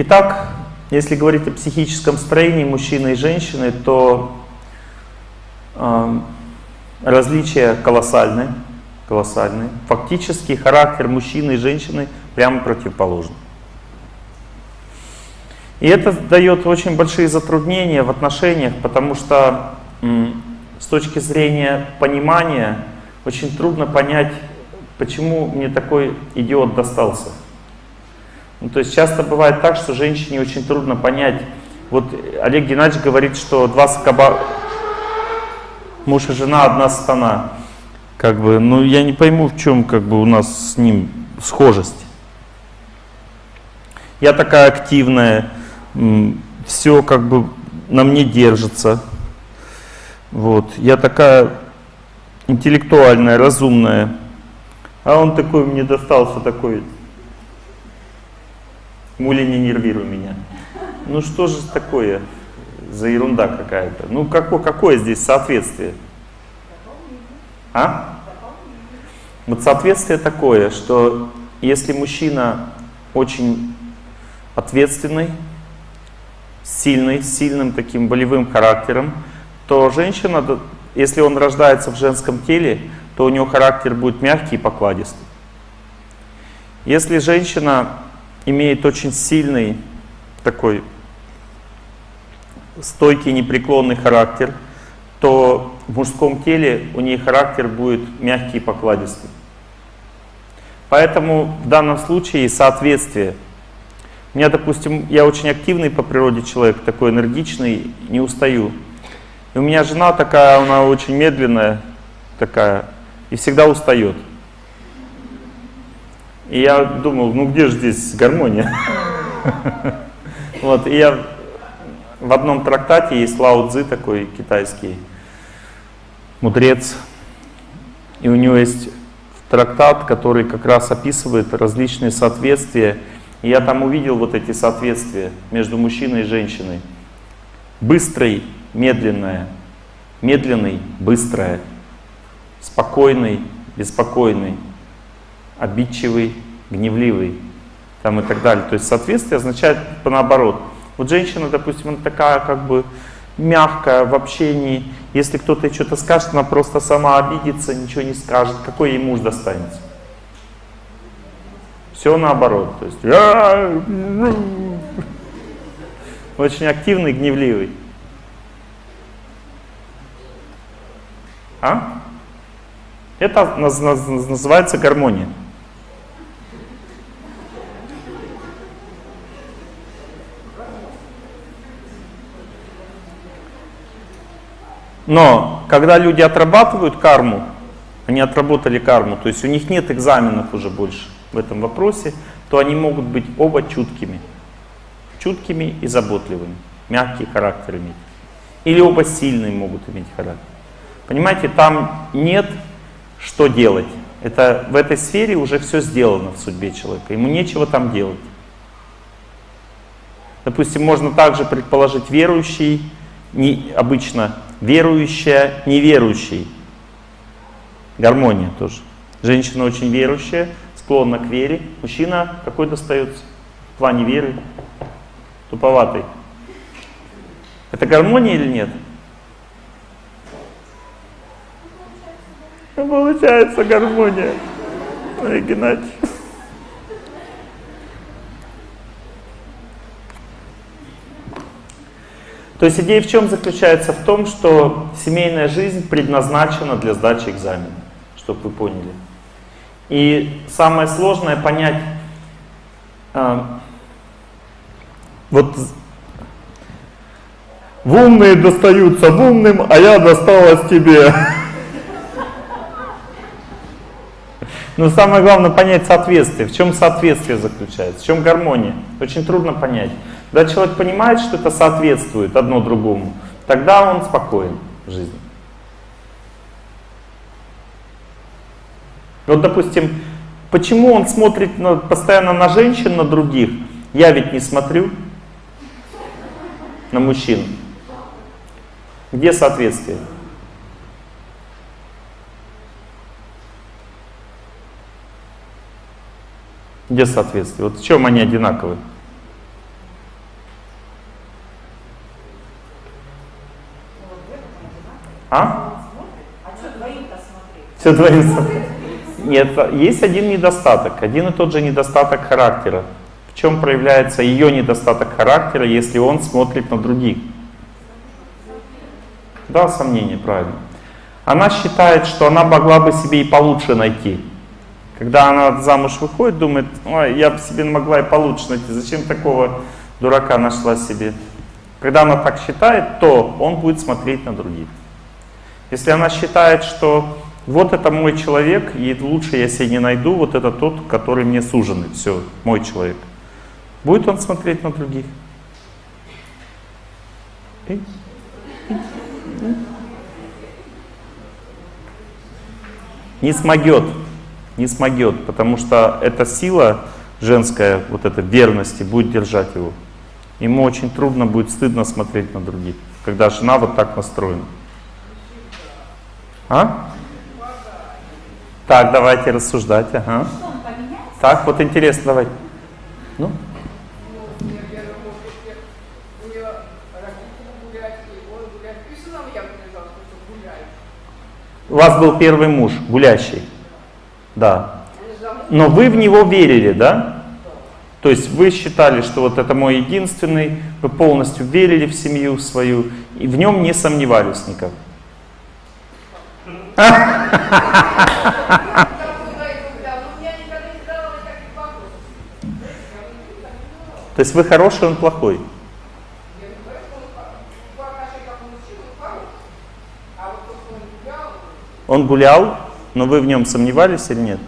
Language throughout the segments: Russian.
Итак, если говорить о психическом строении мужчины и женщины, то э, различия колоссальны, колоссальны. Фактически характер мужчины и женщины прямо противоположный. И это дает очень большие затруднения в отношениях, потому что с точки зрения понимания очень трудно понять, почему мне такой идиот достался. Ну, то есть часто бывает так, что женщине очень трудно понять. Вот Олег Геннадьевич говорит, что два скоба... Муж и жена, одна стана. Как бы, ну я не пойму, в чем как бы у нас с ним схожесть. Я такая активная, все как бы на мне держится. Вот. Я такая интеллектуальная, разумная. А он такой мне достался, такой, мули не нервируй меня. Ну что же такое за ерунда какая-то? Ну какое, какое здесь соответствие? А? Вот соответствие такое, что если мужчина очень ответственный, сильный, сильным таким болевым характером, то женщина, если он рождается в женском теле, то у него характер будет мягкий и покладистый. Если женщина имеет очень сильный такой стойкий, непреклонный характер, то в мужском теле у нее характер будет мягкий и покладистый. Поэтому в данном случае соответствие – у меня, допустим, я очень активный по природе человек, такой энергичный, не устаю. И у меня жена такая, она очень медленная такая, и всегда устает. И я думал, ну где же здесь гармония? Вот, и я в одном трактате есть Лао Цзи такой китайский мудрец, и у него есть трактат, который как раз описывает различные соответствия и я там увидел вот эти соответствия между мужчиной и женщиной. Быстрый, медленная, медленный, быстрая, спокойный, беспокойный, обидчивый, гневливый там и так далее. То есть соответствие означает по наоборот. Вот женщина, допустим, она такая как бы мягкая в общении. Если кто-то что-то скажет, она просто сама обидится, ничего не скажет. Какой ей муж достанется? Все наоборот. То есть очень активный, гневливый. А? Это называется гармония. Но когда люди отрабатывают карму, они отработали карму, то есть у них нет экзаменов уже больше в этом вопросе, то они могут быть оба чуткими. Чуткими и заботливыми. Мягкий характер иметь. Или оба сильные могут иметь характер. Понимаете, там нет что делать. Это в этой сфере уже все сделано в судьбе человека. Ему нечего там делать. Допустим, можно также предположить верующий, не, обычно верующая, неверующий. Гармония тоже. Женщина очень верующая, склонна к вере. Мужчина какой достается в плане веры? Туповатый. Это гармония или нет? Ну, получается гармония. Ой. То есть идея в чем заключается? В том, что семейная жизнь предназначена для сдачи экзамена, чтобы вы поняли. И самое сложное понять, э, вот в умные достаются в умным, а я досталась тебе. Но самое главное понять соответствие. В чем соответствие заключается, в чем гармония. Очень трудно понять. Когда человек понимает, что это соответствует одно другому, тогда он спокоен в жизни. Вот, допустим, почему он смотрит на, постоянно на женщин, на других? Я ведь не смотрю на мужчин. Где соответствие? Где соответствие? Вот в чем они одинаковые? А? А что двоим-то смотреть? Все двоим смотреть. Нет, есть один недостаток, один и тот же недостаток характера. В чем проявляется ее недостаток характера, если он смотрит на других? Да, сомнение, правильно. Она считает, что она могла бы себе и получше найти. Когда она замуж выходит, думает, ой, я бы себе могла и получше найти, зачем такого дурака нашла себе? Когда она так считает, то он будет смотреть на других. Если она считает, что вот это мой человек, и лучше я себе не найду, вот это тот, который мне суженный, все, мой человек. Будет он смотреть на других? Не смогет, не смогет, потому что эта сила женская, вот эта верности будет держать его. Ему очень трудно будет стыдно смотреть на других, когда жена вот так настроена. А? Так, давайте рассуждать. Ага. Так, вот интересно, давай. Ну? У вас был первый муж, гулящий. Да. Но вы в него верили, да? То есть вы считали, что вот это мой единственный, вы полностью верили в семью свою и в нем не сомневались никак. То есть вы хороший, он плохой. Он гулял, но вы в нем сомневались или нет?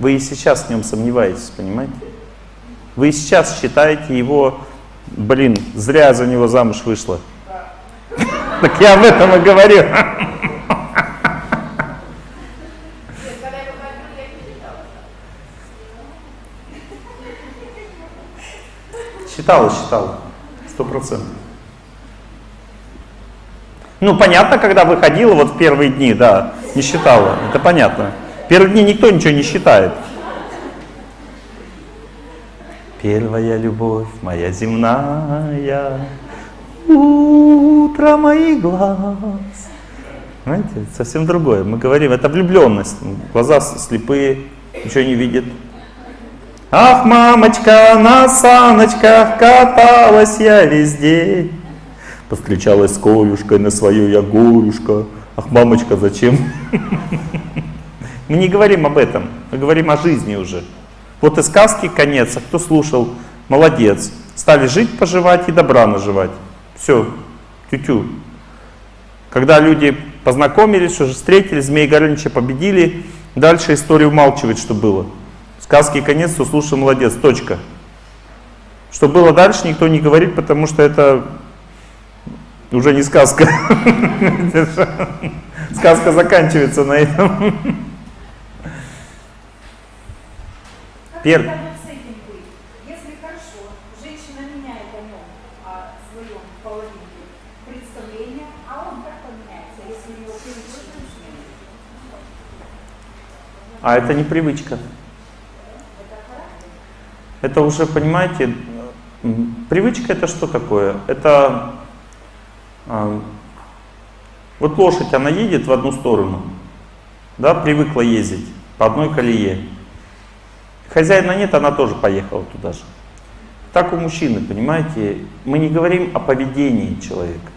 Вы и сейчас в нем сомневаетесь, понимаете? Вы и сейчас считаете его, блин, зря за него замуж вышла. Так я об этом и говорю. Считала, считала. Сто процентов. Ну, понятно, когда выходила вот в первые дни, да, не считала. Это понятно. Первые дни никто ничего не считает. Первая любовь моя земная, утро моих глаз. Знаете, совсем другое. Мы говорим, это влюбленность. Глаза слепые, ничего не видят. Ах, мамочка, на саночках каталась я весь день. Повстречалась с Колюшкой на свою я горюшка. Ах, мамочка, зачем? Мы не говорим об этом, мы говорим о жизни уже. Вот и сказки конец, а кто слушал, молодец. Стали жить, поживать и добра наживать. Все, тю-тю. Когда люди познакомились, уже встретились, Змей Горыныча победили, дальше история умалчивает, что было. Сказки конец, кто слушал, молодец, точка. Что было дальше, никто не говорит, потому что это уже не сказка. Сказка заканчивается на этом. Первый. А это не привычка. Это уже, понимаете, привычка это что такое? Это а, вот лошадь, она едет в одну сторону, да, привыкла ездить по одной колее. Хозяина нет, она тоже поехала туда же. Так у мужчины, понимаете, мы не говорим о поведении человека.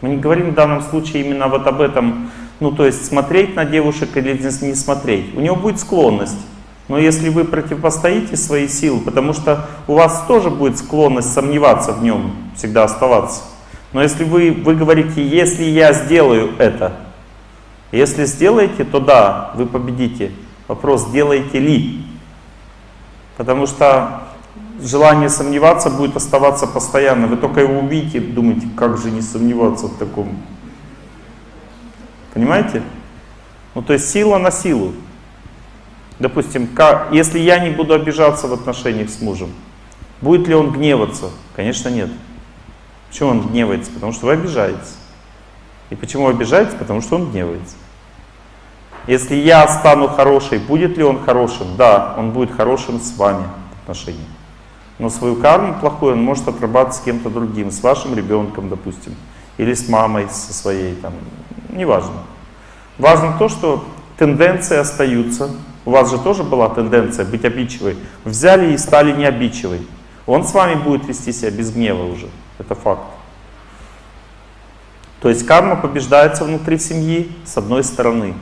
Мы не говорим в данном случае именно вот об этом, ну то есть смотреть на девушек или не смотреть. У него будет склонность. Но если вы противопостоите свои силы, потому что у вас тоже будет склонность сомневаться в нем, всегда оставаться. Но если вы, вы говорите, если я сделаю это, если сделаете, то да, вы победите. Вопрос, сделаете ли. Потому что желание сомневаться будет оставаться постоянно. Вы только его увидите, думаете, как же не сомневаться в таком. Понимаете? Ну то есть сила на силу. Допустим, как, если я не буду обижаться в отношениях с мужем, будет ли он гневаться? Конечно нет. Почему он гневается? Потому что вы обижаетесь. И почему обижаетесь? Потому что он гневается. Если я стану хорошей, будет ли он хорошим? Да, он будет хорошим с вами в отношениях. Но свою карму плохую он может отрабатывать с кем-то другим, с вашим ребенком, допустим, или с мамой со своей, там, неважно. Важно то, что тенденции остаются. У вас же тоже была тенденция быть обидчивой. Взяли и стали не обидчивой. Он с вами будет вести себя без гнева уже. Это факт. То есть карма побеждается внутри семьи с одной стороны.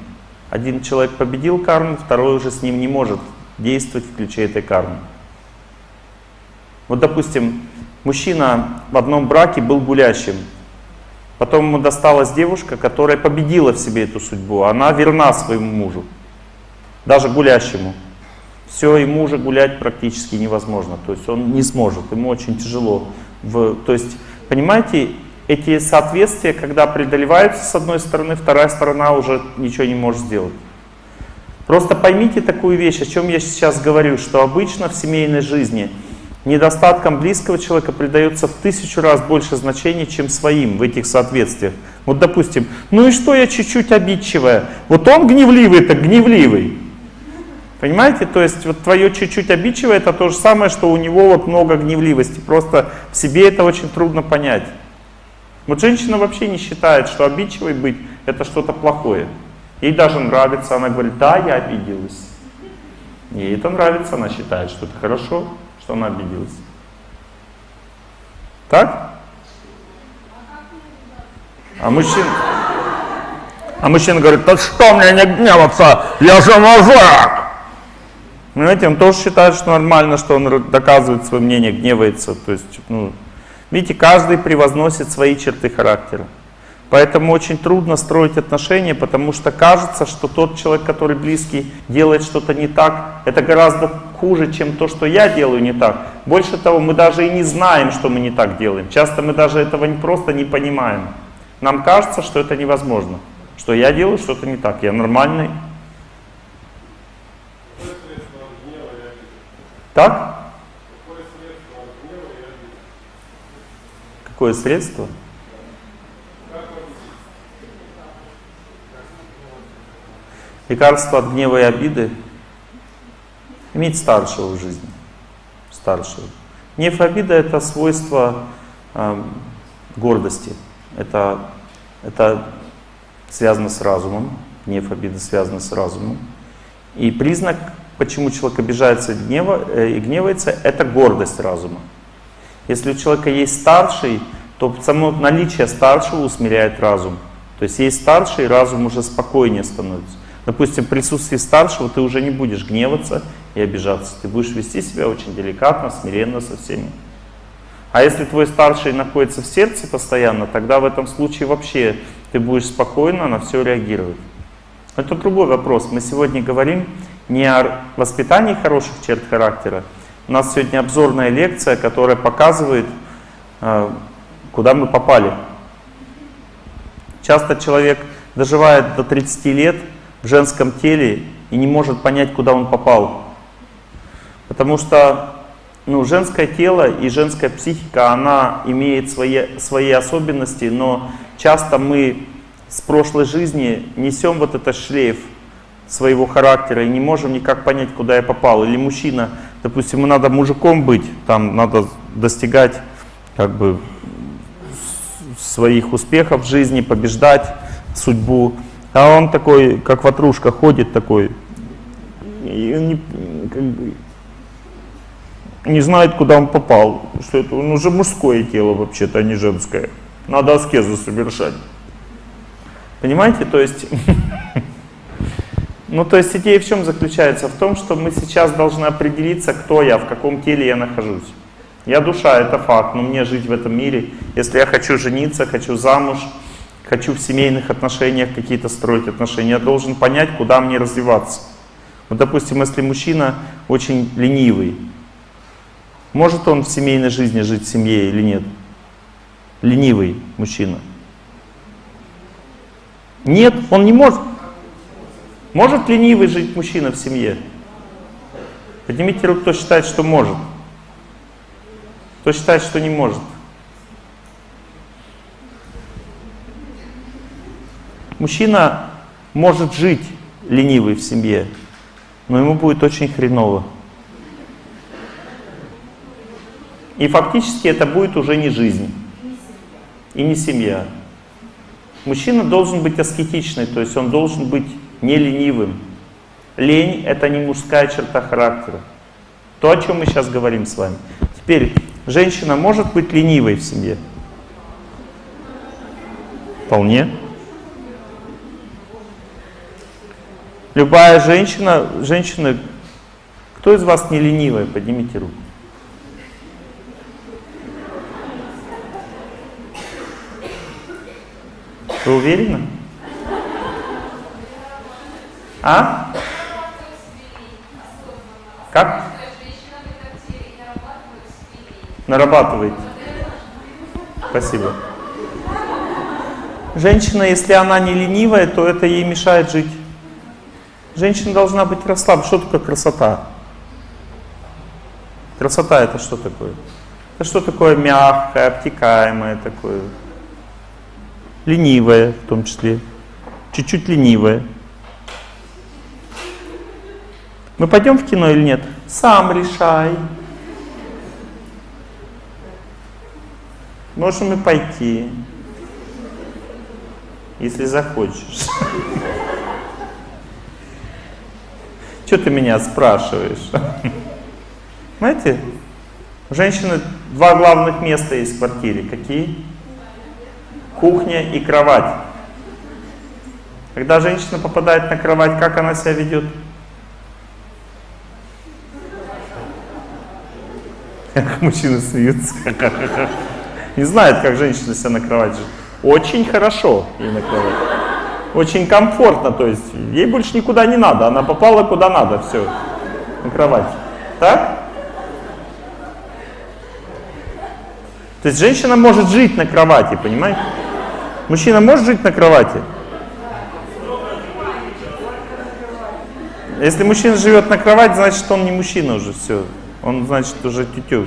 Один человек победил карму, второй уже с ним не может действовать в ключе этой кармы. Вот, допустим, мужчина в одном браке был гулящим. Потом ему досталась девушка, которая победила в себе эту судьбу. Она верна своему мужу, даже гулящему. Все, ему уже гулять практически невозможно. То есть он не сможет, ему очень тяжело. В, то есть, понимаете, эти соответствия, когда преодолеваются с одной стороны, вторая сторона уже ничего не может сделать. Просто поймите такую вещь, о чем я сейчас говорю, что обычно в семейной жизни недостаткам близкого человека придается в тысячу раз больше значения, чем своим в этих соответствиях. Вот допустим, ну и что я чуть-чуть обидчивая? Вот он гневливый, так гневливый. Понимаете? То есть вот твое чуть-чуть обидчивое это то же самое, что у него вот много гневливости. Просто в себе это очень трудно понять. Вот женщина вообще не считает, что обидчивой быть это что-то плохое. Ей даже нравится, она говорит, да, я обиделась. Ей это нравится, она считает, что это хорошо, что она обиделась. Так? А мужчина, а мужчина говорит, да что мне не гневаться, я же мужик. Понимаете, он тоже считает, что нормально, что он доказывает свое мнение, гневается. То есть, ну, видите, каждый превозносит свои черты характера. Поэтому очень трудно строить отношения, потому что кажется, что тот человек, который близкий, делает что-то не так, это гораздо хуже, чем то, что я делаю не так. Больше того, мы даже и не знаем, что мы не так делаем. Часто мы даже этого не просто не понимаем. Нам кажется, что это невозможно, что я делаю что-то не так, я нормальный. Так? Какое средство? Лекарство от гнева и обиды — иметь старшего в жизни. Старшего. Гнев и обида — это свойство э, гордости. Это, это связано с разумом. Гнев, обида связаны с разумом. И признак, почему человек обижается гнева, э, и гневается, это гордость разума. Если у человека есть старший, то само наличие старшего усмиряет разум. То есть есть старший, разум уже спокойнее становится. Допустим, в присутствии старшего ты уже не будешь гневаться и обижаться. Ты будешь вести себя очень деликатно, смиренно со всеми. А если твой старший находится в сердце постоянно, тогда в этом случае вообще ты будешь спокойно на все реагировать. Это другой вопрос. Мы сегодня говорим не о воспитании хороших черт характера. У нас сегодня обзорная лекция, которая показывает, э, куда мы попали. Часто человек доживает до 30 лет, в женском теле и не может понять, куда он попал. Потому что ну, женское тело и женская психика, она имеет свои, свои особенности, но часто мы с прошлой жизни несем вот этот шлейф своего характера и не можем никак понять, куда я попал. Или мужчина, допустим, надо мужиком быть, там надо достигать как бы своих успехов в жизни, побеждать судьбу. А он такой, как ватрушка, ходит такой, и не, как бы, не знает, куда он попал. Что это он уже мужское тело вообще-то, а не женское. Надо аскезу совершать. Понимаете? То есть, ну то есть идея в чем заключается? В том, что мы сейчас должны определиться, кто я, в каком теле я нахожусь. Я душа, это факт, но мне жить в этом мире. Если я хочу жениться, хочу замуж, хочу в семейных отношениях какие-то строить отношения, я должен понять, куда мне развиваться. Вот, допустим, если мужчина очень ленивый, может он в семейной жизни жить в семье или нет? Ленивый мужчина. Нет, он не может. Может ленивый жить мужчина в семье? Поднимите руку, кто считает, что может. Кто считает, что не может. Мужчина может жить ленивый в семье, но ему будет очень хреново. И фактически это будет уже не жизнь. И не семья. Мужчина должен быть аскетичный, то есть он должен быть не ленивым. Лень — это не мужская черта характера. То, о чем мы сейчас говорим с вами. Теперь, женщина может быть ленивой в семье? Вполне. Любая женщина, женщина, кто из вас не ленивая, поднимите руку. Вы уверены? А? Как? Нарабатываете. Спасибо. Женщина, если она не ленивая, то это ей мешает жить. Женщина должна быть расслаблена. Что такое красота? Красота это что такое? Это что такое мягкое, обтекаемое такое? Ленивое в том числе. Чуть-чуть ленивое. Мы пойдем в кино или нет? Сам решай. Можем и пойти, если захочешь. Что ты меня спрашиваешь? Знаете, у женщины два главных места есть в квартире. Какие? Кухня и кровать. Когда женщина попадает на кровать, как она себя ведет? Мужчины смеются. Не знает, как женщина себя на кровать живет. Очень хорошо ей на кровать. Очень комфортно, то есть ей больше никуда не надо. Она попала куда надо, все, на кровать. Так? То есть женщина может жить на кровати, понимаете? Мужчина может жить на кровати? Если мужчина живет на кровати, значит он не мужчина уже, все. Он, значит, уже тютю.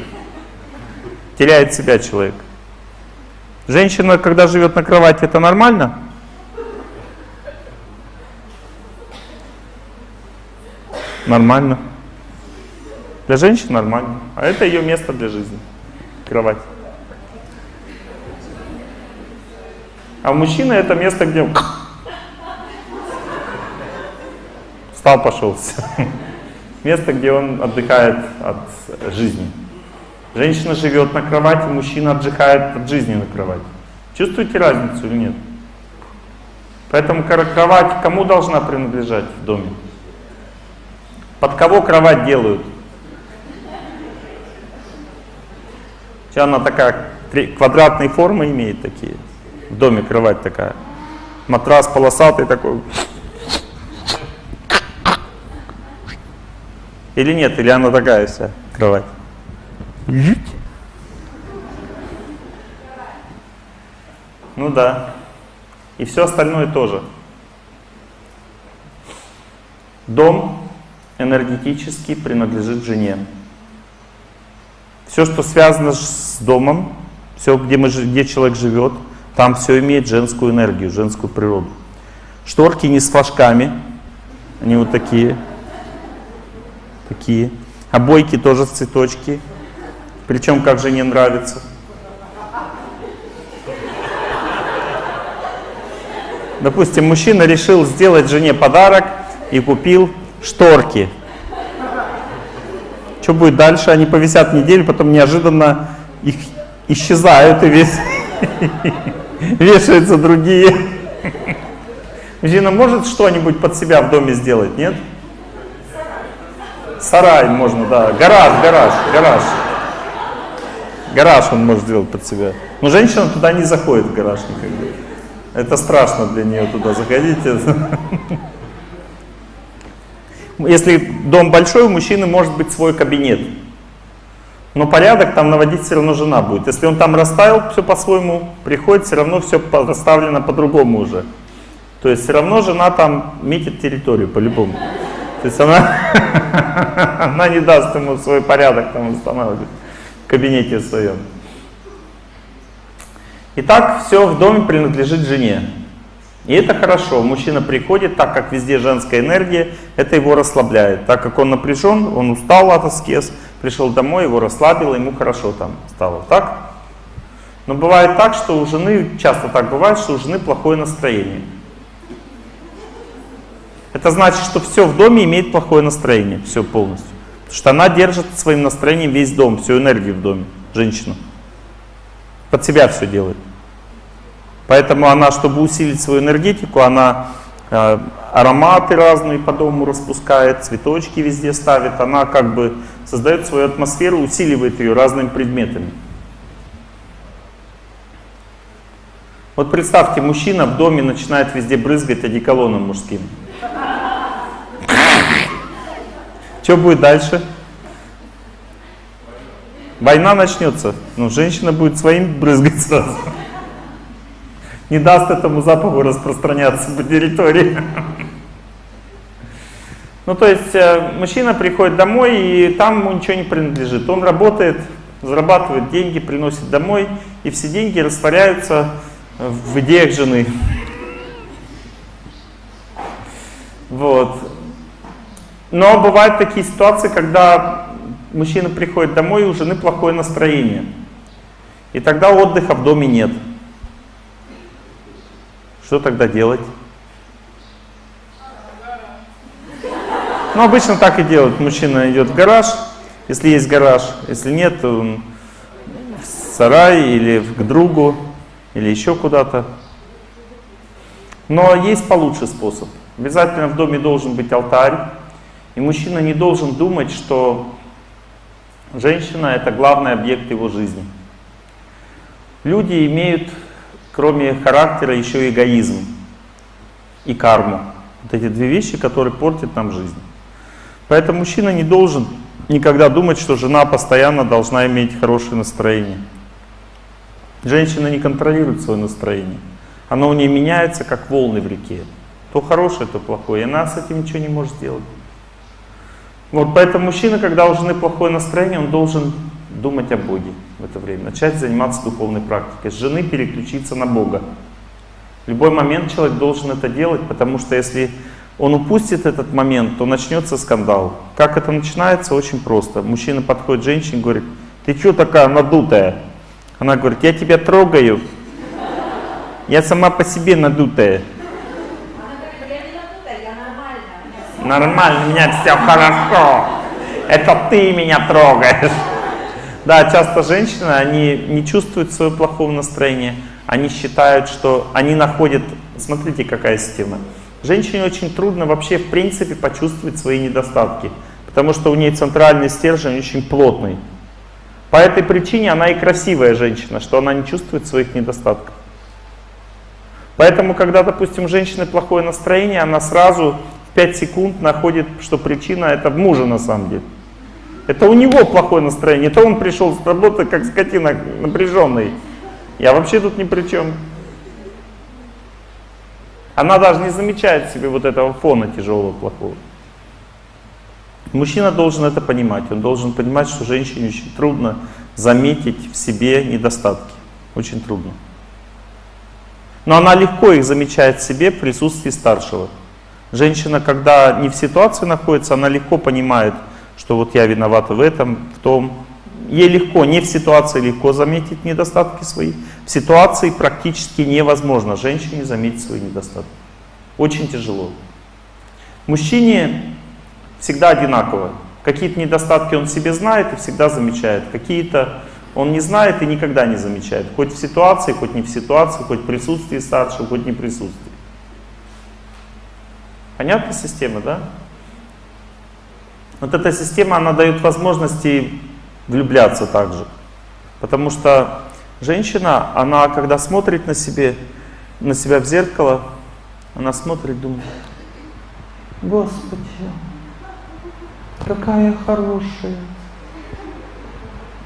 Теряет себя человек. Женщина, когда живет на кровати, это нормально? Нормально. Для женщин нормально. А это ее место для жизни. Кровать. А у мужчины это место, где встал, пошел. Место, где он отдыхает от жизни. Женщина живет на кровати, мужчина отдыхает от жизни на кровати. Чувствуете разницу или нет? Поэтому кровать кому должна принадлежать в доме? Под кого кровать делают? Она такая квадратной формы имеет такие. В доме кровать такая. Матрас полосатый такой. Или нет? Или она такая вся кровать? Ну да. И все остальное тоже. Дом энергетически принадлежит жене. Все, что связано с домом, все, где, мы, где человек живет, там все имеет женскую энергию, женскую природу. Шторки не с флажками, они вот такие, такие. Обойки тоже цветочки, причем как же не нравится. Допустим, мужчина решил сделать жене подарок и купил шторки. Что будет дальше? Они повисят неделю, потом неожиданно их исчезают и весь вешаются другие. Мужчина может что-нибудь под себя в доме сделать, нет? Сарай можно, да. Гараж, гараж, гараж. Гараж он может сделать под себя. Но женщина туда не заходит, в гараж никогда. Это страшно для нее туда заходить. Если дом большой, у мужчины может быть свой кабинет. Но порядок там наводить все равно жена будет. Если он там расставил все по-своему, приходит, все равно все расставлено по-другому уже. То есть все равно жена там метит территорию по-любому. То есть она, она не даст ему свой порядок там устанавливать в кабинете своем. Итак, все в доме принадлежит жене. И это хорошо. Мужчина приходит, так как везде женская энергия, это его расслабляет. Так как он напряжен, он устал от аскез, пришел домой, его расслабило, ему хорошо там стало. Так? Но бывает так, что у жены, часто так бывает, что у жены плохое настроение. Это значит, что все в доме имеет плохое настроение, все полностью. Потому что она держит своим настроением весь дом, всю энергию в доме, женщина. Под себя все делает. Поэтому она, чтобы усилить свою энергетику, она э, ароматы разные по дому распускает, цветочки везде ставит. Она как бы создает свою атмосферу, усиливает ее разными предметами. Вот представьте, мужчина в доме начинает везде брызгать одеколоном мужским. Что будет дальше? Война начнется. Ну, женщина будет своим брызгать сразу. Не даст этому запаху распространяться по территории. Ну, то есть, э, мужчина приходит домой, и там ему ничего не принадлежит. Он работает, зарабатывает деньги, приносит домой, и все деньги растворяются в идеях жены. Вот. Но бывают такие ситуации, когда мужчина приходит домой, и у жены плохое настроение. И тогда отдыха в доме нет. Что тогда делать? Ну, обычно так и делают. Мужчина идет в гараж, если есть гараж. Если нет, то в сарай или к другу или еще куда-то. Но есть получше способ. Обязательно в доме должен быть алтарь. И мужчина не должен думать, что женщина это главный объект его жизни. Люди имеют, кроме характера, еще эгоизм и карму. Вот эти две вещи, которые портят нам жизнь. Поэтому мужчина не должен никогда думать, что жена постоянно должна иметь хорошее настроение. Женщина не контролирует свое настроение. Оно у нее меняется, как волны в реке. То хорошее, то плохое. И она с этим ничего не может сделать. Вот поэтому мужчина, когда у жены плохое настроение, он должен думать о Боге в это время. Начать заниматься духовной практикой. С жены переключиться на Бога. В любой момент человек должен это делать, потому что если он упустит этот момент, то начнется скандал. Как это начинается? Очень просто. Мужчина подходит к женщине и говорит, ты что такая надутая? Она говорит, я тебя трогаю. Я сама по себе надутая. Нормально, у меня все хорошо. Это ты меня трогаешь. Да, часто женщины, они не чувствуют своего плохого настроения. Они считают, что они находят... Смотрите, какая система. Женщине очень трудно вообще, в принципе, почувствовать свои недостатки. Потому что у нее центральный стержень очень плотный. По этой причине она и красивая женщина, что она не чувствует своих недостатков. Поэтому, когда, допустим, у женщины плохое настроение, она сразу в 5 секунд находит, что причина это в муже на самом деле. Это у него плохое настроение, это он пришел с работы как скотина напряженный. Я вообще тут ни при чем. Она даже не замечает себе вот этого фона тяжелого, плохого. Мужчина должен это понимать. Он должен понимать, что женщине очень трудно заметить в себе недостатки. Очень трудно. Но она легко их замечает в себе в присутствии старшего. Женщина, когда не в ситуации находится, она легко понимает, что вот я виновата в этом, в том. Ей легко, не в ситуации легко заметить недостатки свои. В ситуации практически невозможно женщине заметить свои недостатки. Очень тяжело. Мужчине всегда одинаково. Какие-то недостатки он себе знает и всегда замечает. Какие-то он не знает и никогда не замечает. Хоть в ситуации, хоть не в ситуации, хоть в присутствии старшего, хоть не присутствии. Понятна система, да? Вот эта система, она дает возможности влюбляться также. Потому что женщина, она когда смотрит на, себе, на себя в зеркало, она смотрит, думает, Господи, какая хорошая.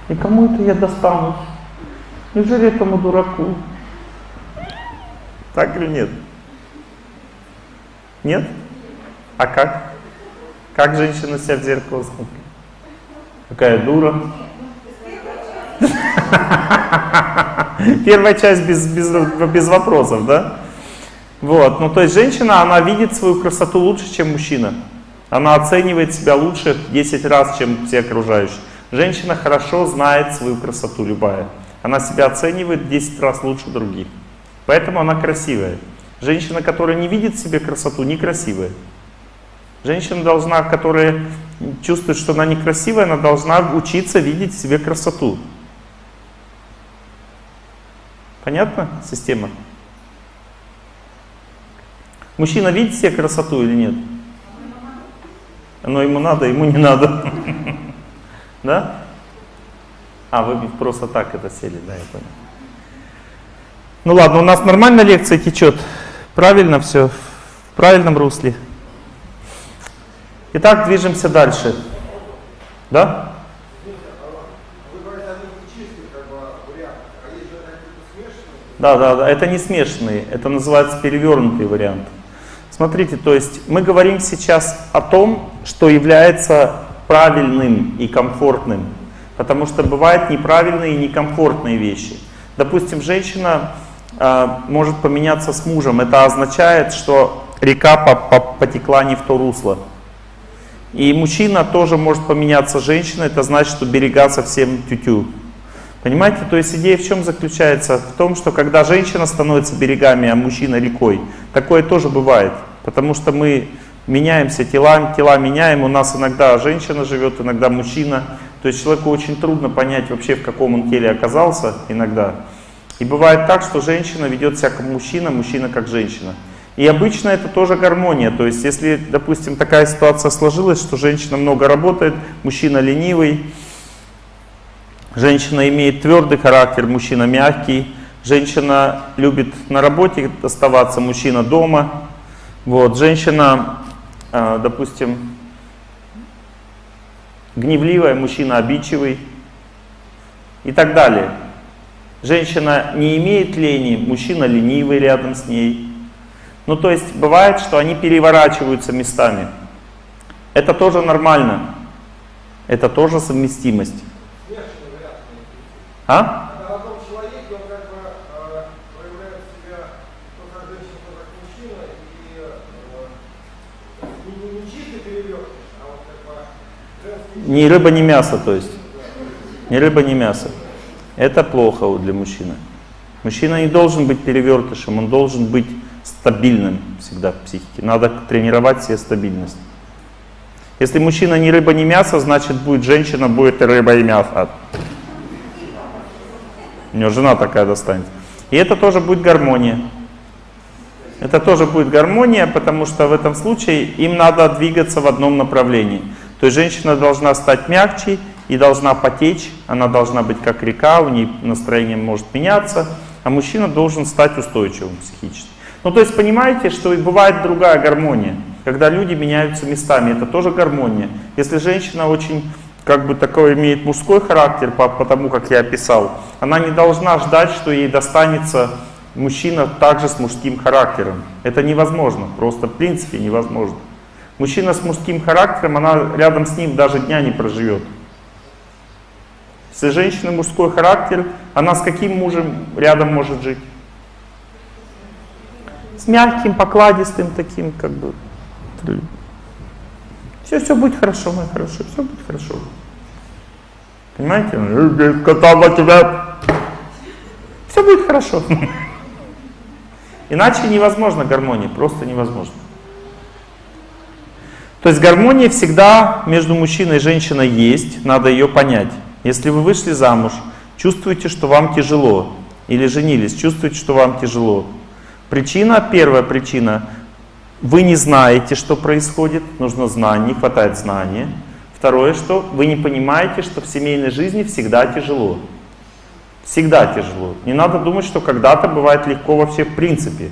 И кому это я достанусь? Неужели этому дураку? Так или нет? Нет? А как? Как женщина себя в зеркало смотрит? Какая дура. Первая часть без, без, без вопросов, да? Вот, ну то есть женщина, она видит свою красоту лучше, чем мужчина. Она оценивает себя лучше 10 раз, чем все окружающие. Женщина хорошо знает свою красоту, любая. Она себя оценивает 10 раз лучше других. Поэтому она красивая. Женщина, которая не видит в себе красоту, некрасивая. Женщина должна, которая чувствует, что она некрасивая, она должна учиться видеть в себе красоту. Понятно система? Мужчина видит себе красоту или нет? Оно ему надо, ему не надо. Да? А, вы просто так это сели, да, я понял. Ну ладно, у нас нормально лекция течет. Правильно все, в правильном русле. Итак, движемся дальше. Да? Да, да, да, это не смешанные, это называется перевернутый вариант. Смотрите, то есть мы говорим сейчас о том, что является правильным и комфортным. Потому что бывают неправильные и некомфортные вещи. Допустим, женщина э, может поменяться с мужем. Это означает, что река по -по потекла не в то русло. И мужчина тоже может поменяться женщиной. Это значит, что берега совсем тютю. -тю. Понимаете? То есть идея в чем заключается? В том, что когда женщина становится берегами, а мужчина рекой, такое тоже бывает. Потому что мы меняемся тела, тела меняем, у нас иногда женщина живет, иногда мужчина. То есть человеку очень трудно понять вообще, в каком он теле оказался иногда. И бывает так, что женщина ведет себя как мужчина, мужчина как женщина. И обычно это тоже гармония. То есть если, допустим, такая ситуация сложилась, что женщина много работает, мужчина ленивый, женщина имеет твердый характер, мужчина мягкий, женщина любит на работе оставаться, мужчина дома, вот, женщина, а, допустим, гневливая, мужчина обидчивый и так далее. Женщина не имеет лени, мужчина ленивый рядом с ней. Ну, то есть бывает, что они переворачиваются местами. Это тоже нормально. Это тоже совместимость. А? Ни рыба, ни мясо, то есть. Ни рыба, ни мясо. Это плохо для мужчины. Мужчина не должен быть перевертышем, он должен быть стабильным всегда в психике. Надо тренировать себе стабильность. Если мужчина не рыба, не мясо, значит будет женщина, будет и рыба, и мясо. У него жена такая достанется. И это тоже будет гармония. Это тоже будет гармония, потому что в этом случае им надо двигаться в одном направлении. То есть женщина должна стать мягче и должна потечь, она должна быть как река, у нее настроение может меняться, а мужчина должен стать устойчивым психически. Ну то есть понимаете, что бывает другая гармония, когда люди меняются местами, это тоже гармония. Если женщина очень как бы такой имеет мужской характер, по, по тому, как я описал, она не должна ждать, что ей достанется мужчина также с мужским характером. Это невозможно, просто в принципе невозможно. Мужчина с мужским характером, она рядом с ним даже дня не проживет. Если женщина мужской характер, она с каким мужем рядом может жить? С мягким, покладистым таким, как бы. Все, все будет хорошо, мой хорошо, все будет хорошо. Понимаете? Кота тебя. Все будет хорошо. Иначе невозможно гармония, просто невозможно. То есть гармония всегда между мужчиной и женщиной есть, надо ее понять. Если вы вышли замуж, чувствуете, что вам тяжело, или женились, чувствуете, что вам тяжело. Причина, первая причина, вы не знаете, что происходит, нужно знание, не хватает знания. Второе, что вы не понимаете, что в семейной жизни всегда тяжело. Всегда тяжело. Не надо думать, что когда-то бывает легко вообще в принципе.